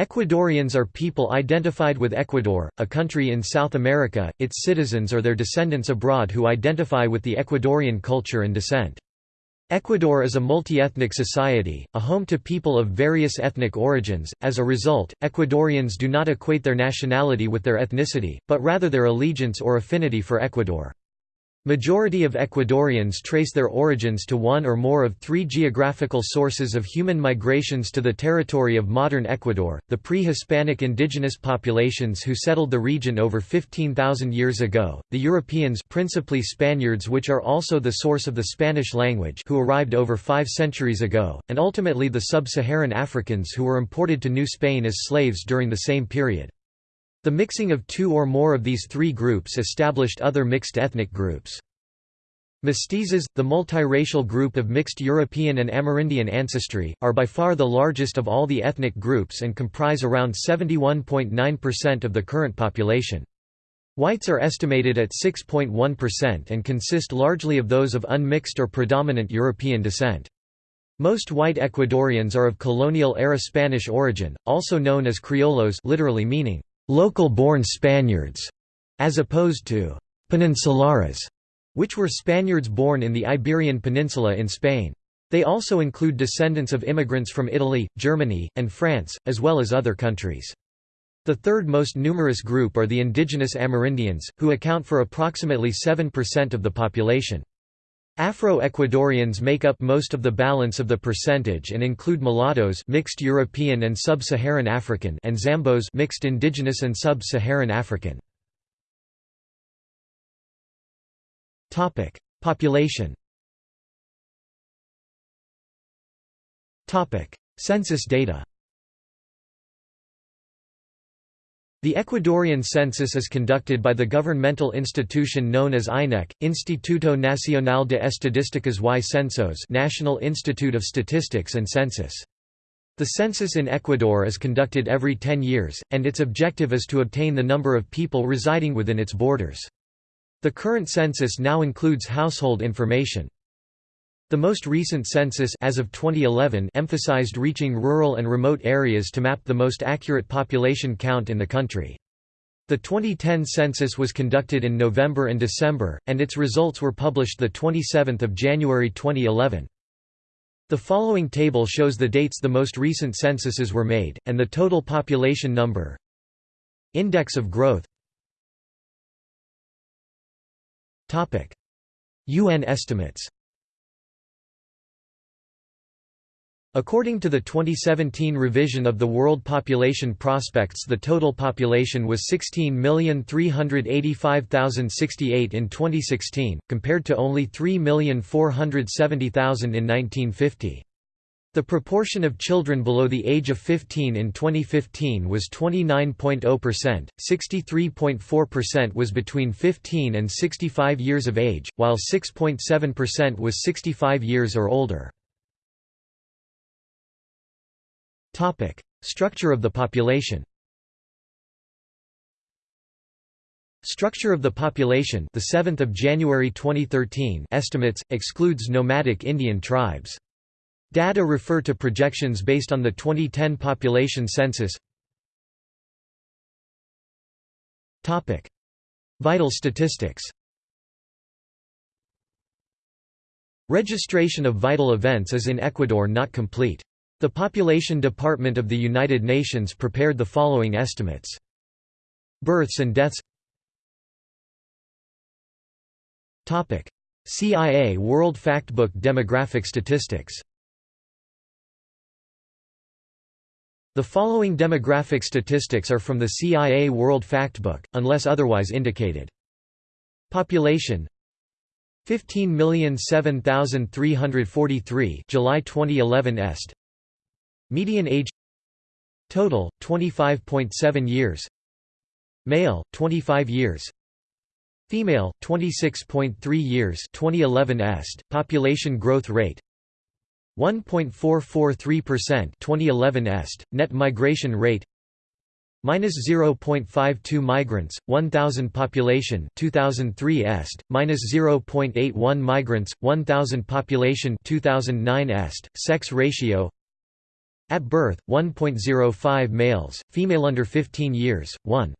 Ecuadorians are people identified with Ecuador, a country in South America, its citizens or their descendants abroad who identify with the Ecuadorian culture and descent. Ecuador is a multi-ethnic society, a home to people of various ethnic origins. As a result, Ecuadorians do not equate their nationality with their ethnicity, but rather their allegiance or affinity for Ecuador. Majority of Ecuadorians trace their origins to one or more of three geographical sources of human migrations to the territory of modern Ecuador, the pre-Hispanic indigenous populations who settled the region over 15,000 years ago, the Europeans principally Spaniards which are also the source of the Spanish language who arrived over five centuries ago, and ultimately the sub-Saharan Africans who were imported to New Spain as slaves during the same period. The mixing of two or more of these three groups established other mixed ethnic groups. Mestizos, the multiracial group of mixed European and Amerindian ancestry, are by far the largest of all the ethnic groups and comprise around 71.9% of the current population. Whites are estimated at 6.1% and consist largely of those of unmixed or predominant European descent. Most white Ecuadorians are of colonial-era Spanish origin, also known as criollos literally meaning local-born Spaniards, as opposed to peninsulares, which were Spaniards born in the Iberian Peninsula in Spain. They also include descendants of immigrants from Italy, Germany, and France, as well as other countries. The third most numerous group are the indigenous Amerindians, who account for approximately 7% of the population. Afro-Ecuadorians make up most of the balance of the percentage and include mulattoes mixed European and sub-Saharan African and Zambos mixed indigenous and sub-Saharan African. Topic: Population. Topic: Census data. The Ecuadorian census is conducted by the governmental institution known as INEC, Instituto Nacional de Estadísticas y Censos National Institute of Statistics and Census. The census in Ecuador is conducted every 10 years, and its objective is to obtain the number of people residing within its borders. The current census now includes household information. The most recent census as of 2011 emphasized reaching rural and remote areas to map the most accurate population count in the country. The 2010 census was conducted in November and December, and its results were published 27 January 2011. The following table shows the dates the most recent censuses were made, and the total population number Index of growth UN estimates According to the 2017 revision of the World Population Prospects the total population was 16,385,068 in 2016, compared to only 3,470,000 in 1950. The proportion of children below the age of 15 in 2015 was 29.0%, 63.4% was between 15 and 65 years of age, while 6.7% was 65 years or older. Topic: Structure of the population. Structure of the population, the 7th of January 2013 estimates excludes nomadic Indian tribes. Data refer to projections based on the 2010 population census. Topic: Vital statistics. Registration of vital events is in Ecuador not complete. The Population Department of the United Nations prepared the following estimates. Births and deaths. CIA World Factbook Demographic Statistics. The following demographic statistics are from the CIA World Factbook, unless otherwise indicated. Population. 15,007,343 July 2011 est Median age Total, 25.7 years. Male, 25 years. Female, 26.3 years. 2011 est, population growth rate 1.443% 2011 est, net migration rate minus 0.52 migrants 1000 population. 2003 est minus 0.81 migrants 1000 population. 2009 est sex ratio At birth, 1.05 males, female under 15 years, 1.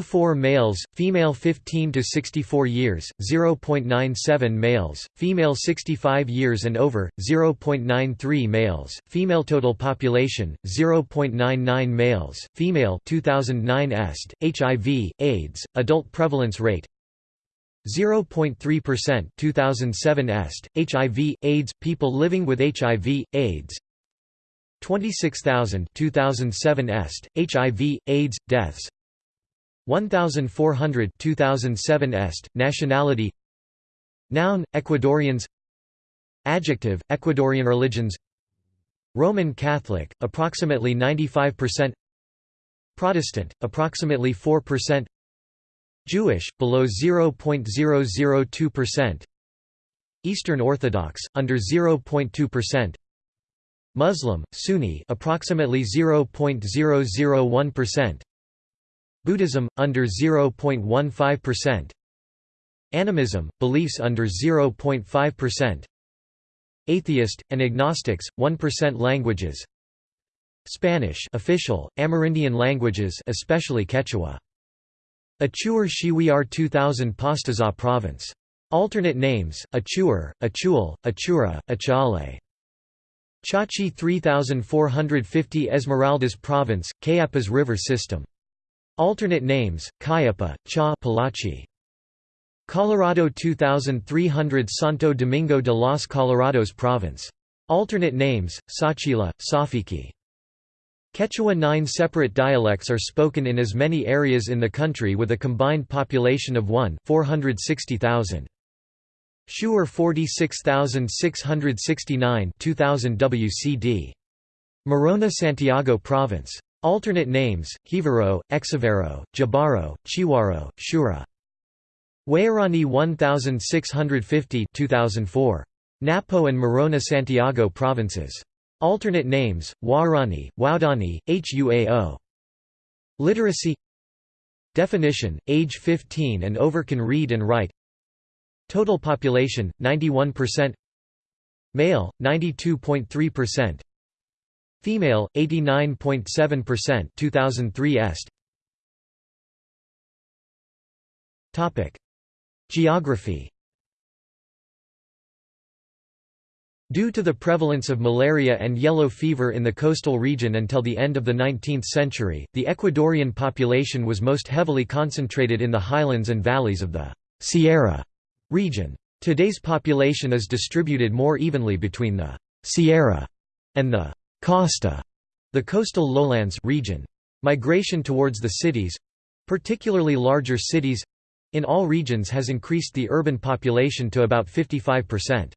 04 males, female 15 to 64 years, 0.97 males, female 65 years and over, 0.93 males, female total population, 0.99 males, female 2009 est, HIV, AIDS, adult prevalence rate 0.3% 2007 est, HIV, AIDS, people living with HIV, AIDS 26,000 2007 est, HIV, AIDS, deaths. 1400 2007 est, nationality. Noun, Ecuadorians. Adjective, Ecuadorian religions. Roman Catholic, approximately 95% Protestant, approximately 4% Jewish, below 0.002% Eastern Orthodox, under 0.2% Muslim, Sunni approximately 0.001% Buddhism, under 0.15% Animism, beliefs under 0.5% Atheist, and agnostics, 1% languages Spanish official, Amerindian languages especially Quechua. Achuar Shiwiar 2000 Pastaza province. Alternate names, Achuar, Achual, Achura, Achale. Chachi 3450 Esmeraldas province, Cayapas River system Alternate names: Cayapa, Cha, Palachi. Colorado 2300 Santo Domingo de los Colorados province. Alternate names: Sachila, Safiki. Quechua nine separate dialects are spoken in as many areas in the country with a combined population of 1 460,000. Shuar 46669 2000 WCD. Morona Santiago Province. Alternate names: Hivaro, Exivero, Jabaro, Chihuaro, Shura. Waorani 1650 2004. Napo and Morona Santiago provinces. Alternate names: Warani, Waudani, Huao. Literacy Definition: Age 15 and over can read and write. Total population: 91%. Male: 92.3%. Female 89.7% 2003 est Topic Geography Due to the prevalence of malaria and yellow fever in the coastal region until the end of the 19th century, the Ecuadorian population was most heavily concentrated in the highlands and valleys of the Sierra region. Today's population is distributed more evenly between the Sierra and the Costa, the coastal lowlands region. Migration towards the cities particularly larger cities in all regions has increased the urban population to about 55%.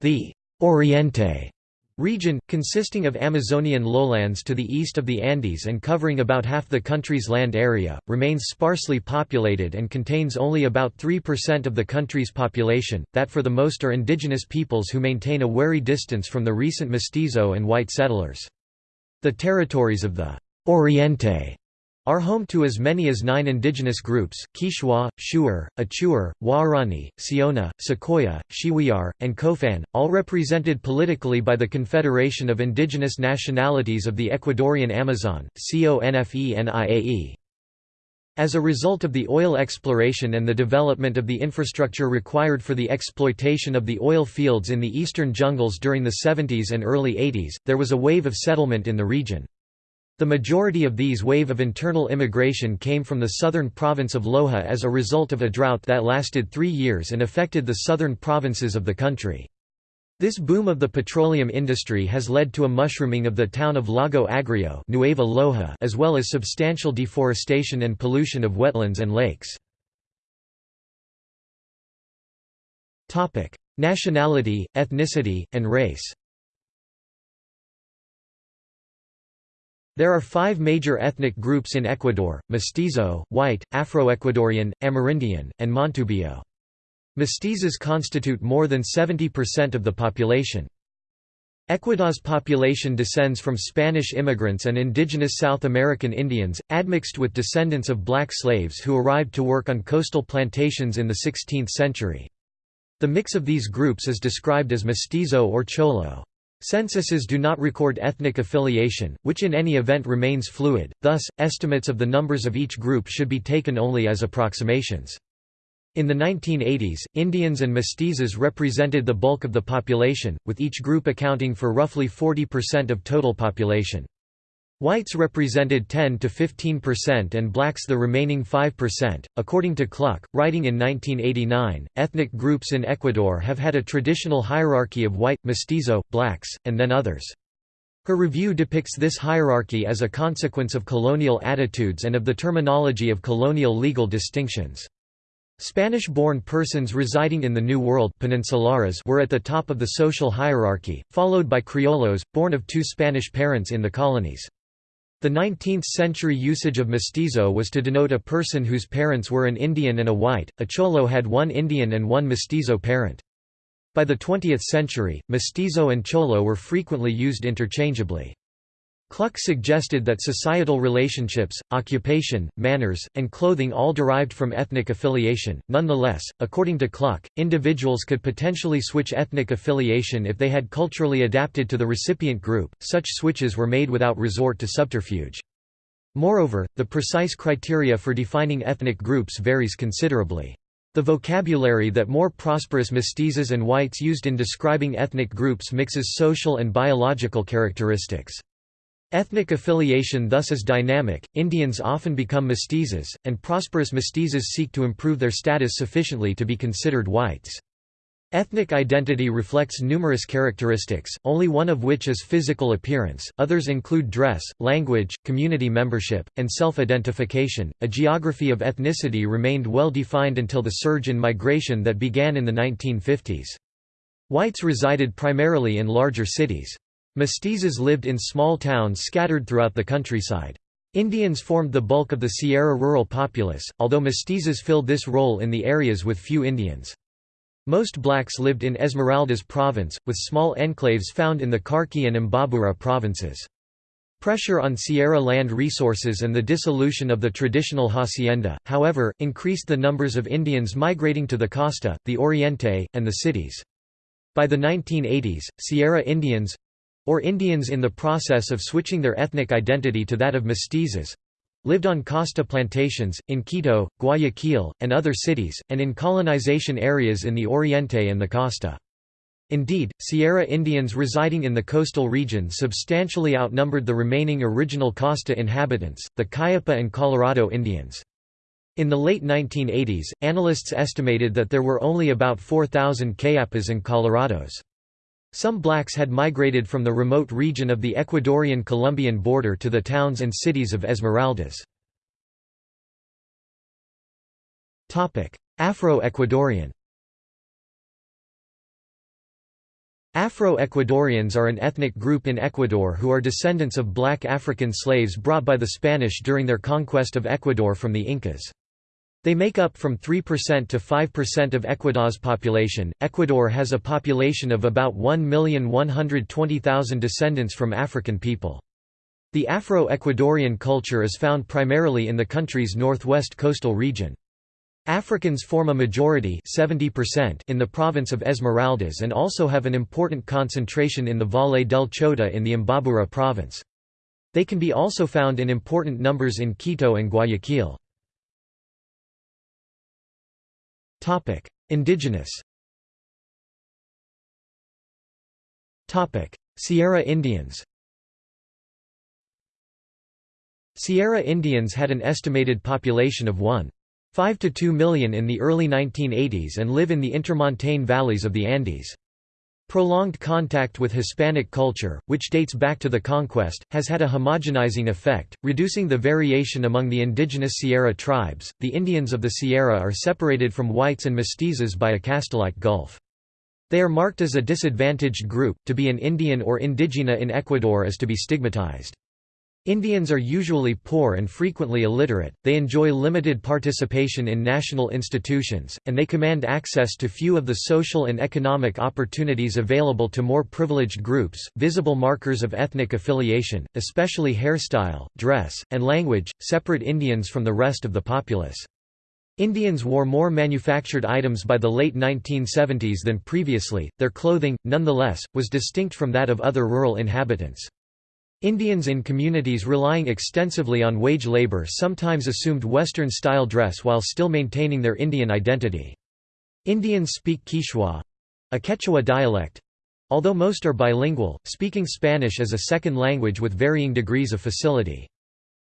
The Oriente region, consisting of Amazonian lowlands to the east of the Andes and covering about half the country's land area, remains sparsely populated and contains only about 3% of the country's population, that for the most are indigenous peoples who maintain a wary distance from the recent mestizo and white settlers. The territories of the Oriente are home to as many as nine indigenous groups, Quichua, Shuar, Achuar, Waorani, Siona, Secoya, Shiwiar, and Kofan, all represented politically by the Confederation of Indigenous Nationalities of the Ecuadorian Amazon CONFENIAE. As a result of the oil exploration and the development of the infrastructure required for the exploitation of the oil fields in the eastern jungles during the 70s and early 80s, there was a wave of settlement in the region. The majority of these wave of internal immigration came from the southern province of Loja as a result of a drought that lasted three years and affected the southern provinces of the country. This boom of the petroleum industry has led to a mushrooming of the town of Lago Agrio Nueva Loja as well as substantial deforestation and pollution of wetlands and lakes. Nationality, ethnicity, and race There are five major ethnic groups in Ecuador, Mestizo, White, Afro-Ecuadorian, Amerindian, and Montubio. Mestizos constitute more than 70% of the population. Ecuador's population descends from Spanish immigrants and indigenous South American Indians, admixed with descendants of black slaves who arrived to work on coastal plantations in the 16th century. The mix of these groups is described as mestizo or cholo. Censuses do not record ethnic affiliation, which in any event remains fluid, thus, estimates of the numbers of each group should be taken only as approximations. In the 1980s, Indians and mestizos represented the bulk of the population, with each group accounting for roughly 40% of total population. Whites represented 10 to 15% and blacks the remaining 5%. According to Kluck, writing in 1989, ethnic groups in Ecuador have had a traditional hierarchy of white, mestizo, blacks, and then others. Her review depicts this hierarchy as a consequence of colonial attitudes and of the terminology of colonial legal distinctions. Spanish-born persons residing in the New World peninsulares were at the top of the social hierarchy, followed by criollos, born of two Spanish parents in the colonies. The 19th-century usage of mestizo was to denote a person whose parents were an Indian and a white, a cholo had one Indian and one mestizo parent. By the 20th century, mestizo and cholo were frequently used interchangeably. Kluck suggested that societal relationships, occupation, manners, and clothing all derived from ethnic affiliation. Nonetheless, according to Kluck, individuals could potentially switch ethnic affiliation if they had culturally adapted to the recipient group, such switches were made without resort to subterfuge. Moreover, the precise criteria for defining ethnic groups varies considerably. The vocabulary that more prosperous mestizos and whites used in describing ethnic groups mixes social and biological characteristics. Ethnic affiliation thus is dynamic, Indians often become mestizos, and prosperous mestizos seek to improve their status sufficiently to be considered whites. Ethnic identity reflects numerous characteristics, only one of which is physical appearance, others include dress, language, community membership, and self-identification. A geography of ethnicity remained well defined until the surge in migration that began in the 1950s. Whites resided primarily in larger cities. Mestizos lived in small towns scattered throughout the countryside. Indians formed the bulk of the Sierra rural populace, although mestizos filled this role in the areas with few Indians. Most blacks lived in Esmeraldas province, with small enclaves found in the Carchi and Imbabura provinces. Pressure on Sierra land resources and the dissolution of the traditional hacienda, however, increased the numbers of Indians migrating to the costa, the Oriente, and the cities. By the 1980s, Sierra Indians, or Indians in the process of switching their ethnic identity to that of mestizos lived on costa plantations, in Quito, Guayaquil, and other cities, and in colonization areas in the Oriente and the costa. Indeed, Sierra Indians residing in the coastal region substantially outnumbered the remaining original costa inhabitants, the Cayapa and Colorado Indians. In the late 1980s, analysts estimated that there were only about 4,000 Cayapas and Colorados. Some blacks had migrated from the remote region of the Ecuadorian-Colombian border to the towns and cities of Esmeraldas. Afro-Ecuadorian Afro-Ecuadorians are an ethnic group in Ecuador who are descendants of black African slaves brought by the Spanish during their conquest of Ecuador from the Incas. They make up from 3% to 5% of Ecuador's population. Ecuador has a population of about 1,120,000 descendants from African people. The Afro-Ecuadorian culture is found primarily in the country's northwest coastal region. Africans form a majority 70% in the province of Esmeraldas and also have an important concentration in the Valle del Chota in the Imbabura province. They can be also found in important numbers in Quito and Guayaquil. Topic: Indigenous. Topic: Sierra Indians. Sierra Indians had an estimated population of 1.5 to 2 million in the early 1980s and live in the intermontane valleys of the Andes. Prolonged contact with Hispanic culture, which dates back to the conquest, has had a homogenizing effect, reducing the variation among the indigenous Sierra tribes. The Indians of the Sierra are separated from whites and mestizos by a caste-like gulf. They are marked as a disadvantaged group. To be an Indian or indigena in Ecuador is to be stigmatized. Indians are usually poor and frequently illiterate, they enjoy limited participation in national institutions, and they command access to few of the social and economic opportunities available to more privileged groups. Visible markers of ethnic affiliation, especially hairstyle, dress, and language, separate Indians from the rest of the populace. Indians wore more manufactured items by the late 1970s than previously, their clothing, nonetheless, was distinct from that of other rural inhabitants. Indians in communities relying extensively on wage labor sometimes assumed Western-style dress while still maintaining their Indian identity. Indians speak Quichua—a Quechua dialect—although most are bilingual, speaking Spanish as a second language with varying degrees of facility.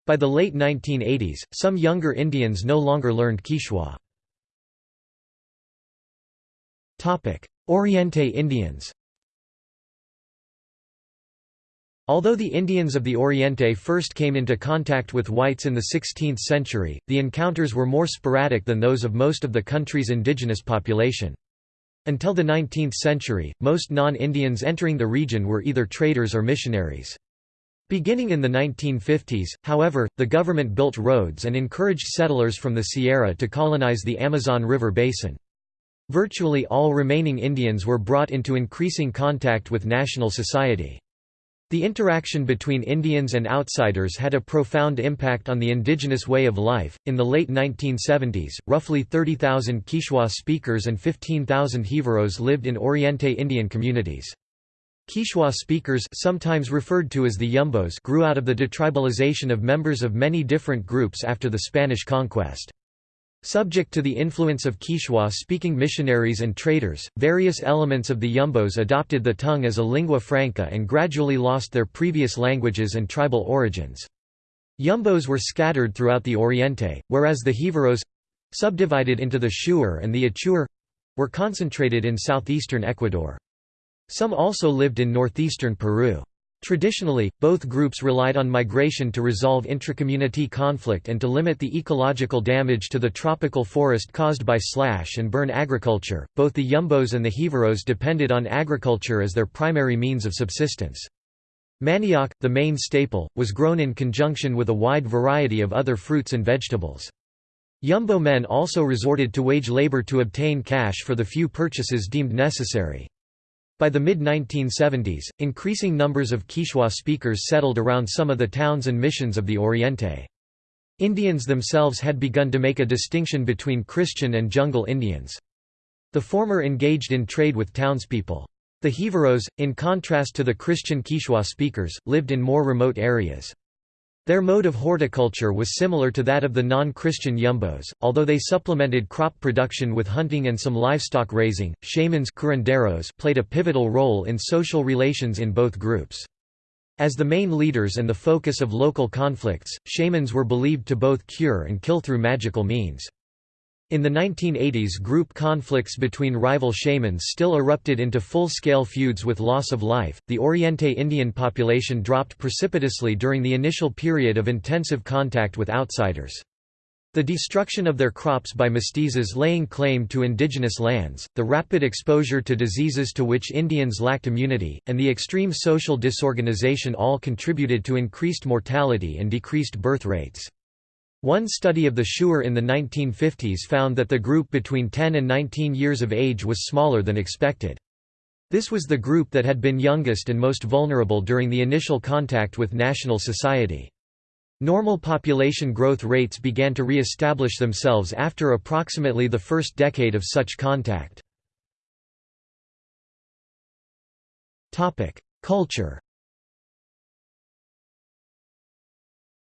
By the late 1980s, some younger Indians no longer learned Quichua. Oriente Indians Although the Indians of the Oriente first came into contact with whites in the 16th century, the encounters were more sporadic than those of most of the country's indigenous population. Until the 19th century, most non-Indians entering the region were either traders or missionaries. Beginning in the 1950s, however, the government built roads and encouraged settlers from the Sierra to colonize the Amazon River basin. Virtually all remaining Indians were brought into increasing contact with national society. The interaction between Indians and outsiders had a profound impact on the indigenous way of life. In the late 1970s, roughly 30,000 Quichua speakers and 15,000 Jivaros lived in Oriente Indian communities. Quichua speakers sometimes referred to as the Yumbos grew out of the detribalization of members of many different groups after the Spanish conquest. Subject to the influence of Quichua-speaking missionaries and traders, various elements of the Yumbos adopted the tongue as a lingua franca and gradually lost their previous languages and tribal origins. Yumbos were scattered throughout the Oriente, whereas the Jivaros—subdivided into the Shuar and the Achuar—were concentrated in southeastern Ecuador. Some also lived in northeastern Peru. Traditionally, both groups relied on migration to resolve intracommunity conflict and to limit the ecological damage to the tropical forest caused by slash and burn agriculture. Both the Yumbos and the Jivaros depended on agriculture as their primary means of subsistence. Manioc, the main staple, was grown in conjunction with a wide variety of other fruits and vegetables. Yumbo men also resorted to wage labor to obtain cash for the few purchases deemed necessary. By the mid-1970s, increasing numbers of Quichua speakers settled around some of the towns and missions of the Oriente. Indians themselves had begun to make a distinction between Christian and jungle Indians. The former engaged in trade with townspeople. The Jivaros, in contrast to the Christian Quichua speakers, lived in more remote areas. Their mode of horticulture was similar to that of the non-Christian Yumbos, although they supplemented crop production with hunting and some livestock raising. Shamans played a pivotal role in social relations in both groups. As the main leaders and the focus of local conflicts, shamans were believed to both cure and kill through magical means. In the 1980s group conflicts between rival shamans still erupted into full-scale feuds with loss of life. The Oriente Indian population dropped precipitously during the initial period of intensive contact with outsiders. The destruction of their crops by mestizos laying claim to indigenous lands, the rapid exposure to diseases to which Indians lacked immunity, and the extreme social disorganization all contributed to increased mortality and decreased birth rates. One study of the Shuar in the 1950s found that the group between 10 and 19 years of age was smaller than expected. This was the group that had been youngest and most vulnerable during the initial contact with national society. Normal population growth rates began to re-establish themselves after approximately the first decade of such contact. Culture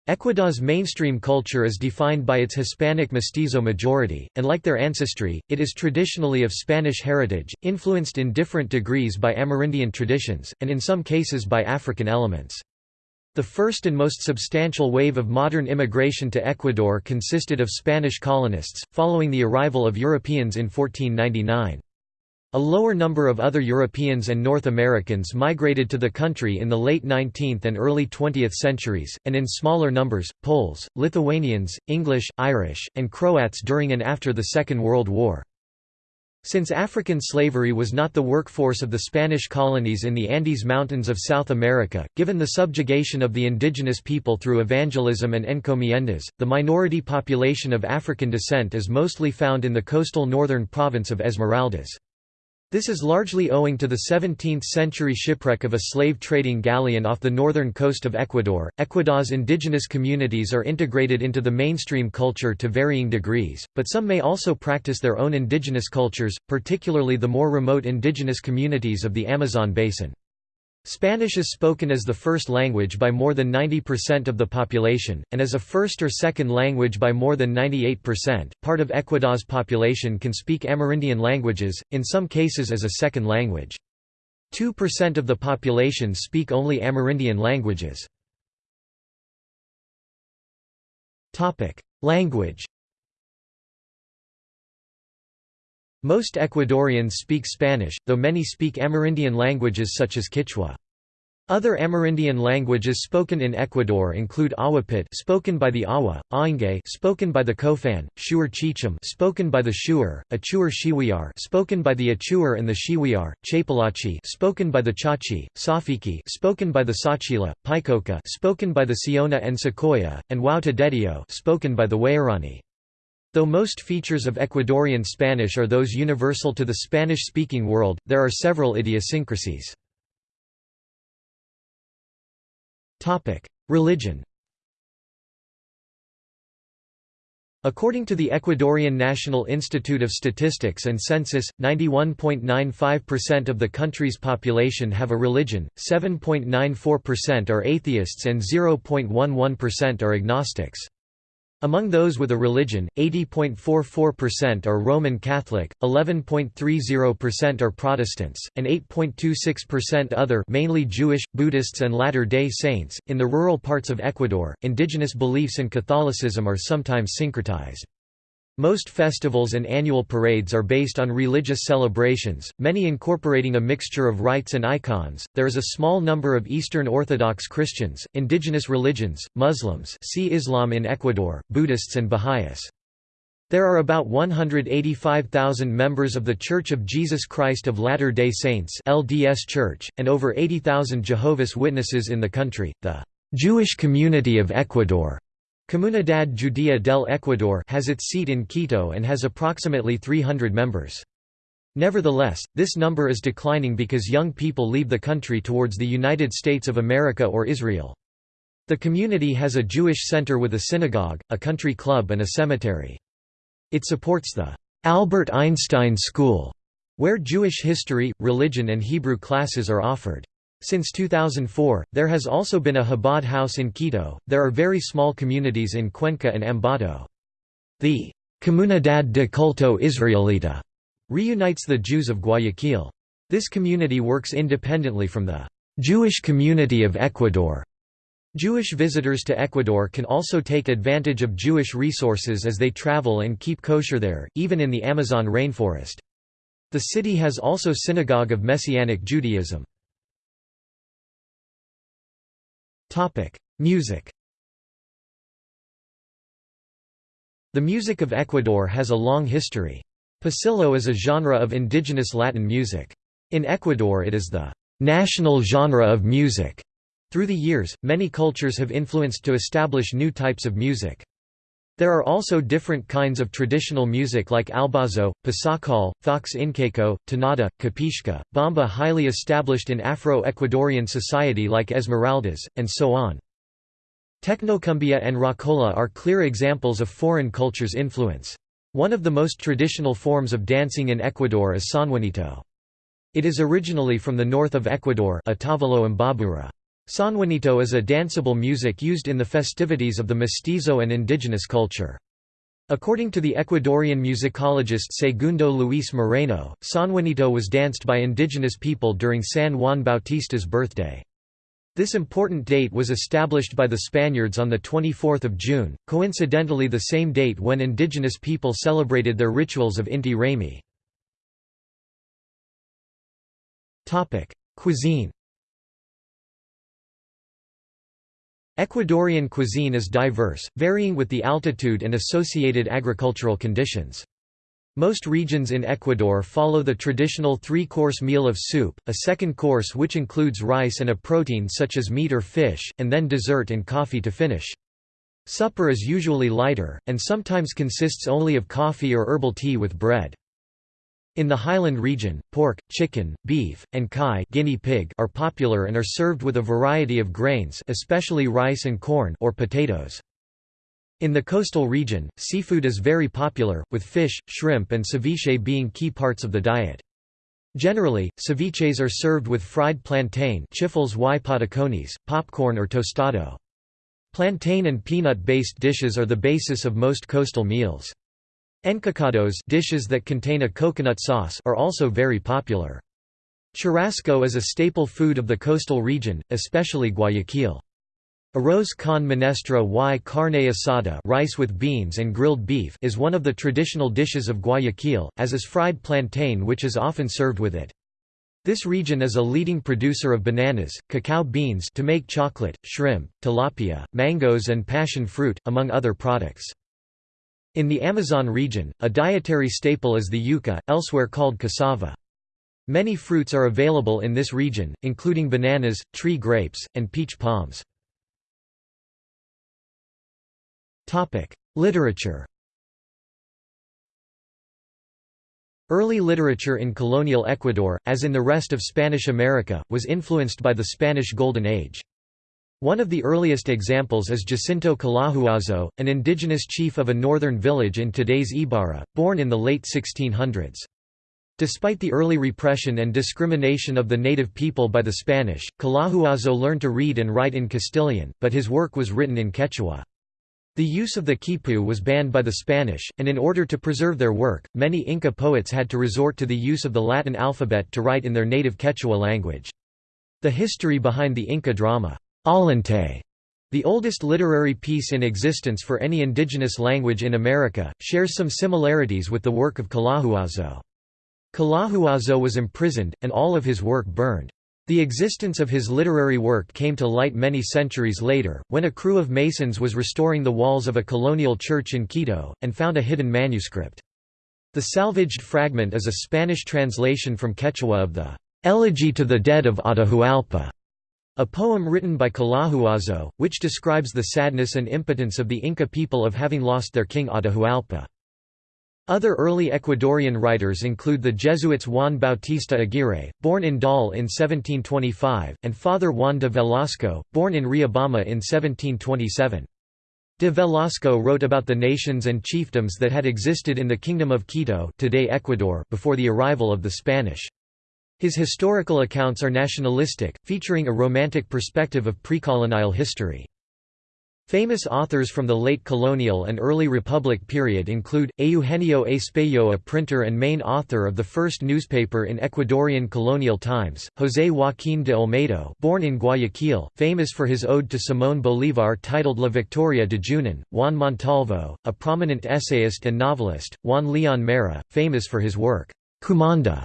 Ecuador's mainstream culture is defined by its Hispanic mestizo majority, and like their ancestry, it is traditionally of Spanish heritage, influenced in different degrees by Amerindian traditions, and in some cases by African elements. The first and most substantial wave of modern immigration to Ecuador consisted of Spanish colonists, following the arrival of Europeans in 1499. A lower number of other Europeans and North Americans migrated to the country in the late 19th and early 20th centuries, and in smaller numbers, Poles, Lithuanians, English, Irish, and Croats during and after the Second World War. Since African slavery was not the workforce of the Spanish colonies in the Andes Mountains of South America, given the subjugation of the indigenous people through evangelism and encomiendas, the minority population of African descent is mostly found in the coastal northern province of Esmeraldas. This is largely owing to the 17th-century shipwreck of a slave-trading galleon off the northern coast of Ecuador. Ecuador's indigenous communities are integrated into the mainstream culture to varying degrees, but some may also practice their own indigenous cultures, particularly the more remote indigenous communities of the Amazon basin. Spanish is spoken as the first language by more than 90% of the population, and as a first or second language by more than 98%. Part of Ecuador's population can speak Amerindian languages, in some cases as a second language. 2% of the population speak only Amerindian languages. Language Most Ecuadorians speak Spanish, though many speak Amerindian languages such as Quechua. Other Amerindian languages spoken in Ecuador include Awapit spoken by the Awa, Ainge spoken by the Kofan, Shuar Chicham spoken by the Shuar, Achuar Shiwiyar spoken by the Achuar and the Shiwiyar, Chapalachi spoken by the Chachi, Safiki spoken by the Sachila, Paikoka spoken by the Siona and Secoya, and Wauta spoken by the Waorani. Though most features of Ecuadorian Spanish are those universal to the Spanish-speaking world, there are several idiosyncrasies. Religion According to the Ecuadorian National Institute of Statistics and Census, 91.95% of the country's population have a religion, 7.94% are atheists and 0.11% are agnostics. Among those with a religion, 80.44% are Roman Catholic, 11.30% are Protestants, and 8.26% other mainly Jewish, Buddhists and Latter-day Saints. In the rural parts of Ecuador, indigenous beliefs and Catholicism are sometimes syncretized. Most festivals and annual parades are based on religious celebrations, many incorporating a mixture of rites and icons. There is a small number of Eastern Orthodox Christians, indigenous religions, Muslims, see Islam in Ecuador, Buddhists and Baha'is. There are about 185,000 members of The Church of Jesus Christ of Latter-day Saints (LDS Church) and over 80,000 Jehovah's Witnesses in the country. The Jewish Community of Ecuador Comunidad Judía del Ecuador has its seat in Quito and has approximately 300 members. Nevertheless, this number is declining because young people leave the country towards the United States of America or Israel. The community has a Jewish center with a synagogue, a country club and a cemetery. It supports the Albert Einstein School, where Jewish history, religion and Hebrew classes are offered. Since 2004, there has also been a Chabad house in Quito. There are very small communities in Cuenca and Ambato. The Comunidad de Culto Israelita reunites the Jews of Guayaquil. This community works independently from the Jewish community of Ecuador. Jewish visitors to Ecuador can also take advantage of Jewish resources as they travel and keep kosher there, even in the Amazon rainforest. The city has also synagogue of Messianic Judaism. Music The music of Ecuador has a long history. Pasillo is a genre of indigenous Latin music. In Ecuador it is the national genre of music. Through the years, many cultures have influenced to establish new types of music. There are also different kinds of traditional music like albazo, pasacalle, fox incaico, tonada, capishca, bamba highly established in Afro-Ecuadorian society like Esmeraldas, and so on. Technocumbia and rocola are clear examples of foreign cultures' influence. One of the most traditional forms of dancing in Ecuador is sanjuanito. It is originally from the north of Ecuador Otavalo and Babura. Sanjuanito is a danceable music used in the festivities of the mestizo and indigenous culture. According to the Ecuadorian musicologist Segundo Luis Moreno, Sanjuanito was danced by indigenous people during San Juan Bautista's birthday. This important date was established by the Spaniards on 24 June, coincidentally the same date when indigenous people celebrated their rituals of Inti Raymi. Cuisine Ecuadorian cuisine is diverse, varying with the altitude and associated agricultural conditions. Most regions in Ecuador follow the traditional three-course meal of soup, a second course which includes rice and a protein such as meat or fish, and then dessert and coffee to finish. Supper is usually lighter, and sometimes consists only of coffee or herbal tea with bread. In the highland region, pork, chicken, beef, and kai guinea pig are popular and are served with a variety of grains especially rice and corn or potatoes. In the coastal region, seafood is very popular, with fish, shrimp and ceviche being key parts of the diet. Generally, ceviches are served with fried plantain popcorn or tostado. Plantain and peanut-based dishes are the basis of most coastal meals. Encocados dishes that contain a coconut sauce are also very popular. Churrasco is a staple food of the coastal region, especially Guayaquil. Arroz con menestra y carne asada rice with beans and grilled beef is one of the traditional dishes of Guayaquil, as is fried plantain which is often served with it. This region is a leading producer of bananas, cacao beans to make chocolate, shrimp, tilapia, mangoes and passion fruit, among other products. In the Amazon region, a dietary staple is the yuca, elsewhere called cassava. Many fruits are available in this region, including bananas, tree grapes, and peach palms. Literature Early literature in colonial Ecuador, as in the rest of Spanish America, was influenced by the Spanish Golden Age. One of the earliest examples is Jacinto Collahuazo, an indigenous chief of a northern village in today's Ibarra, born in the late 1600s. Despite the early repression and discrimination of the native people by the Spanish, Collahuazo learned to read and write in Castilian, but his work was written in Quechua. The use of the quipu was banned by the Spanish, and in order to preserve their work, many Inca poets had to resort to the use of the Latin alphabet to write in their native Quechua language. The history behind the Inca drama Ollantay, the oldest literary piece in existence for any indigenous language in America, shares some similarities with the work of Collahuazo. Collahuazo was imprisoned, and all of his work burned. The existence of his literary work came to light many centuries later, when a crew of masons was restoring the walls of a colonial church in Quito, and found a hidden manuscript. The salvaged fragment is a Spanish translation from Quechua of the "'Elegy to the Dead of Atahualpa' A poem written by Collahuazo, which describes the sadness and impotence of the Inca people of having lost their king Atahualpa. Other early Ecuadorian writers include the Jesuits Juan Bautista Aguirre, born in Daule in 1725, and Father Juan de Velasco, born in Riobamba in 1727. De Velasco wrote about the nations and chiefdoms that had existed in the Kingdom of Quito today Ecuador before the arrival of the Spanish. His historical accounts are nationalistic, featuring a romantic perspective of precolonial history. Famous authors from the late colonial and early republic period include, Eugenio Espejo a printer and main author of the first newspaper in Ecuadorian colonial times, José Joaquín de Olmedo born in Guayaquil, famous for his ode to Simón Bolívar titled La Victoria de Junín, Juan Montalvo, a prominent essayist and novelist, Juan León Mera, famous for his work, Kumanda,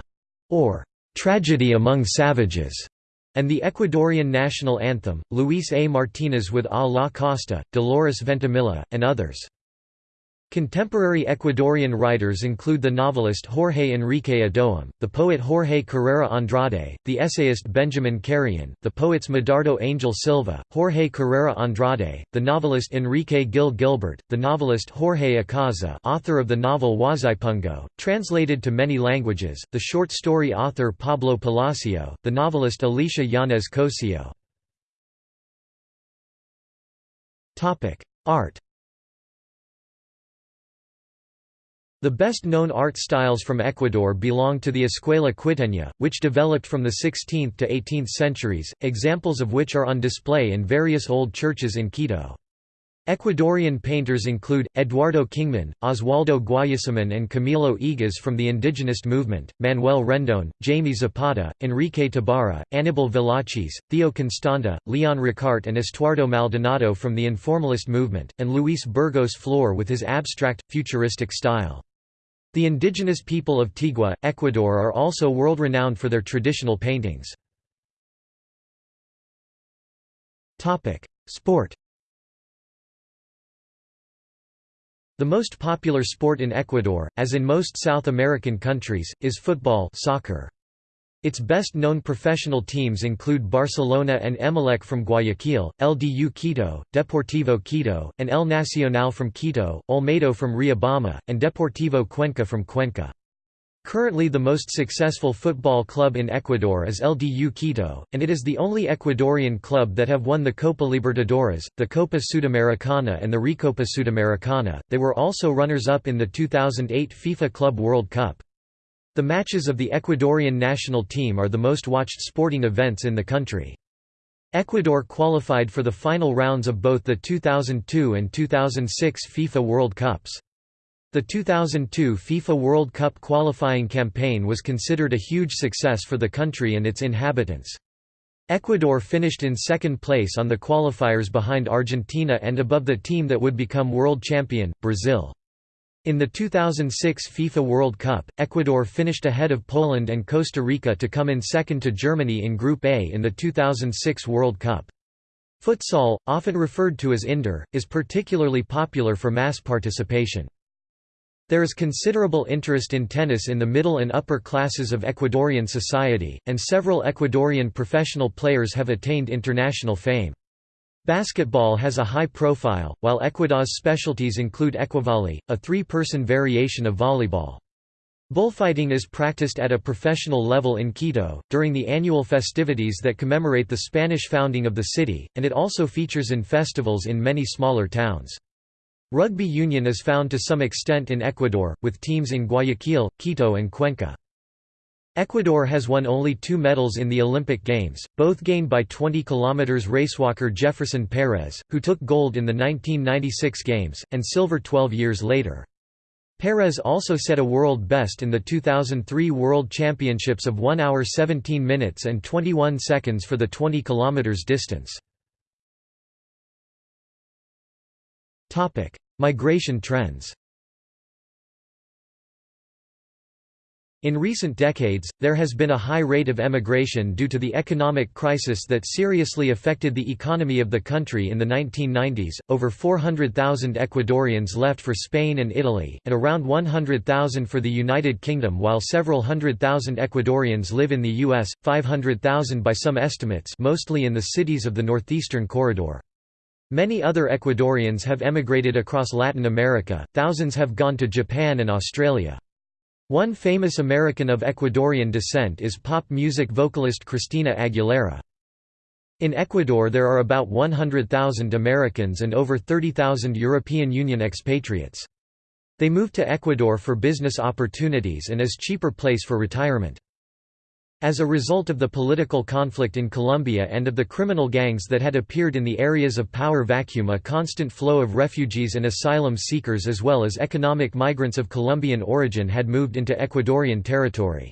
or Tragedy Among Savages, and the Ecuadorian national anthem, Luis A. Martinez with A la Costa, Dolores Veintimilla, and others. Contemporary Ecuadorian writers include the novelist Jorge Enrique Adoum, the poet Jorge Carrera Andrade, the essayist Benjamin Carrion, the poets Medardo Angel Silva, Jorge Carrera Andrade, the novelist Enrique Gil Gilbert, the novelist Jorge Icaza author of the novel Huasipungo, translated to many languages, the short story author Pablo Palacio, the novelist Alicia Yanez Cosio. Art The best-known art styles from Ecuador belong to the Escuela Quiteña, which developed from the 16th to 18th centuries, examples of which are on display in various old churches in Quito. Ecuadorian painters include, Eduardo Kingman, Oswaldo Guayasamín and Camilo Egas from the indigenous movement, Manuel Rendón, Jaime Zapata, Enrique Tabara, Aníbal Velázquez, Theo Constante, Leon Ricaurte and Estuardo Maldonado from the informalist movement, and Luis Burgos Flor with his abstract, futuristic style. The indigenous people of Tigua, Ecuador are also world-renowned for their traditional paintings. Sport The most popular sport in Ecuador, as in most South American countries, is football soccer. Its best-known professional teams include Barcelona and Emelec from Guayaquil, LDU Quito, Deportivo Quito, and El Nacional from Quito, Olmedo from Riobamba, and Deportivo Cuenca from Cuenca. Currently the most successful football club in Ecuador is LDU Quito, and it is the only Ecuadorian club that have won the Copa Libertadores, the Copa Sudamericana and the Recopa Sudamericana. They were also runners-up in the 2008 FIFA Club World Cup. The matches of the Ecuadorian national team are the most watched sporting events in the country. Ecuador qualified for the final rounds of both the 2002 and 2006 FIFA World Cups. The 2002 FIFA World Cup qualifying campaign was considered a huge success for the country and its inhabitants. Ecuador finished in second place on the qualifiers behind Argentina and above the team that would become world champion, Brazil. In the 2006 FIFA World Cup, Ecuador finished ahead of Poland and Costa Rica to come in second to Germany in Group A in the 2006 World Cup. Futsal, often referred to as indoor, is particularly popular for mass participation. There is considerable interest in tennis in the middle and upper classes of Ecuadorian society, and several Ecuadorian professional players have attained international fame. Basketball has a high profile, while Ecuador's specialties include ecuavolley, a three-person variation of volleyball. Bullfighting is practiced at a professional level in Quito, during the annual festivities that commemorate the Spanish founding of the city, and it also features in festivals in many smaller towns. Rugby union is found to some extent in Ecuador, with teams in Guayaquil, Quito and Cuenca. Ecuador has won only two medals in the Olympic Games, both gained by 20 km racewalker Jefferson Perez, who took gold in the 1996 Games, and silver 12 years later. Perez also set a world best in the 2003 World Championships of 1 hour 17 minutes and 21 seconds for the 20 km distance. Migration trends In recent decades, there has been a high rate of emigration due to the economic crisis that seriously affected the economy of the country in the 1990s. Over 400,000 Ecuadorians left for Spain and Italy, and around 100,000 for the United Kingdom, while several hundred thousand Ecuadorians live in the U.S., 500,000 by some estimates, mostly in the cities of the Northeastern Corridor. Many other Ecuadorians have emigrated across Latin America, thousands have gone to Japan and Australia. One famous American of Ecuadorian descent is pop music vocalist Christina Aguilera. In Ecuador there are about 100,000 Americans and over 30,000 European Union expatriates. They move to Ecuador for business opportunities and as cheaper place for retirement. As a result of the political conflict in Colombia and of the criminal gangs that had appeared in the areas of power vacuum a constant flow of refugees and asylum seekers as well as economic migrants of Colombian origin had moved into Ecuadorian territory.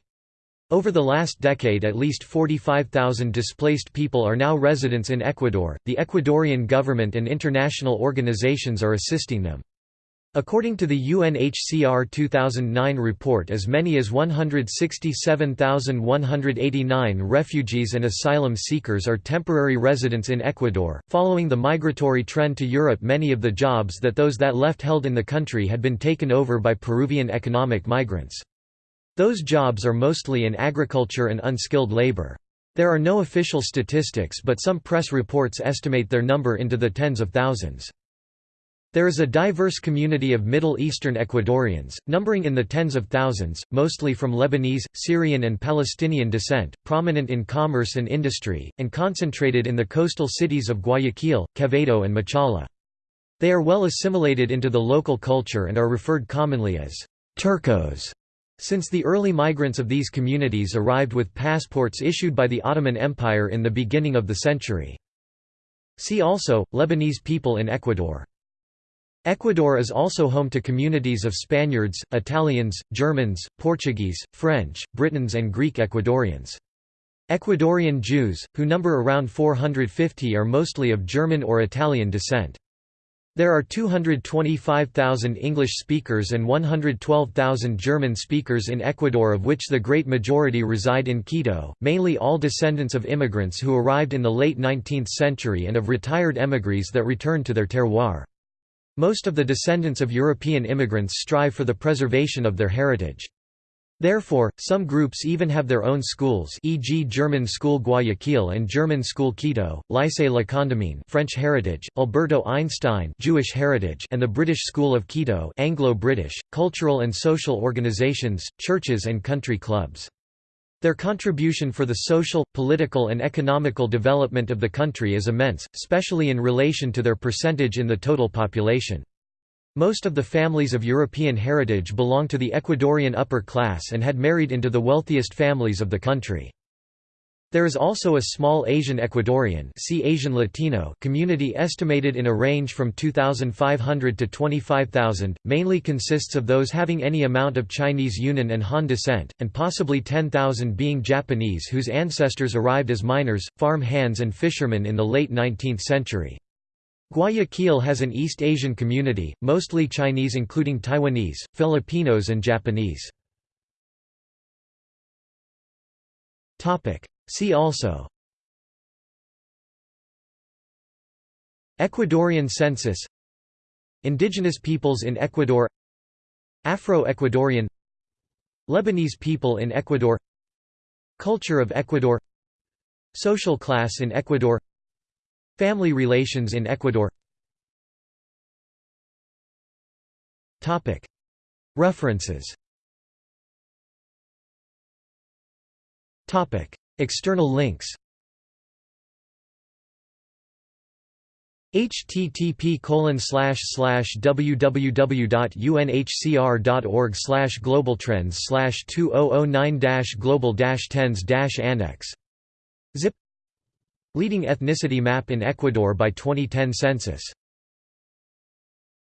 Over the last decade at least 45,000 displaced people are now residents in Ecuador, the Ecuadorian government and international organizations are assisting them. According to the UNHCR 2009 report as many as 167,189 refugees and asylum seekers are temporary residents in Ecuador. Following the migratory trend to Europe many of the jobs that those that left held in the country had been taken over by Peruvian economic migrants. Those jobs are mostly in agriculture and unskilled labor. There are no official statistics but some press reports estimate their number into the tens of thousands. There is a diverse community of Middle Eastern Ecuadorians, numbering in the tens of thousands, mostly from Lebanese, Syrian and Palestinian descent, prominent in commerce and industry, and concentrated in the coastal cities of Guayaquil, Quevedo and Machala. They are well assimilated into the local culture and are referred commonly as Turcos, since the early migrants of these communities arrived with passports issued by the Ottoman Empire in the beginning of the century. See also, Lebanese people in Ecuador Ecuador is also home to communities of Spaniards, Italians, Germans, Portuguese, French, Britons and Greek Ecuadorians. Ecuadorian Jews, who number around 450 are mostly of German or Italian descent. There are 225,000 English speakers and 112,000 German speakers in Ecuador of which the great majority reside in Quito, mainly all descendants of immigrants who arrived in the late 19th century and of retired émigrés that returned to their terroir. Most of the descendants of European immigrants strive for the preservation of their heritage. Therefore, some groups even have their own schools e.g. German School Guayaquil and German School Quito, Lycée La Condamine French heritage, Alberto Einstein Jewish heritage and the British School of Quito Anglo-British, cultural and social organizations, churches and country clubs. Their contribution for the social, political and economical development of the country is immense, especially in relation to their percentage in the total population. Most of the families of European heritage belong to the Ecuadorian upper class and had married into the wealthiest families of the country. There is also a small Asian Ecuadorian see Asian Latino community estimated in a range from 2,500 to 25,000, mainly consists of those having any amount of Chinese Yunnan and Han descent, and possibly 10,000 being Japanese whose ancestors arrived as miners, farm hands and fishermen in the late 19th century. Guayaquil has an East Asian community, mostly Chinese including Taiwanese, Filipinos and Japanese. See also Ecuadorian census Indigenous peoples in Ecuador Afro-Ecuadorian Lebanese people in Ecuador Culture of Ecuador Social class in Ecuador Family relations in Ecuador References External links. http www.unhcr.org globaltrends 2009 global 10s annex. Zip. Leading ethnicity map in Ecuador by 2010 census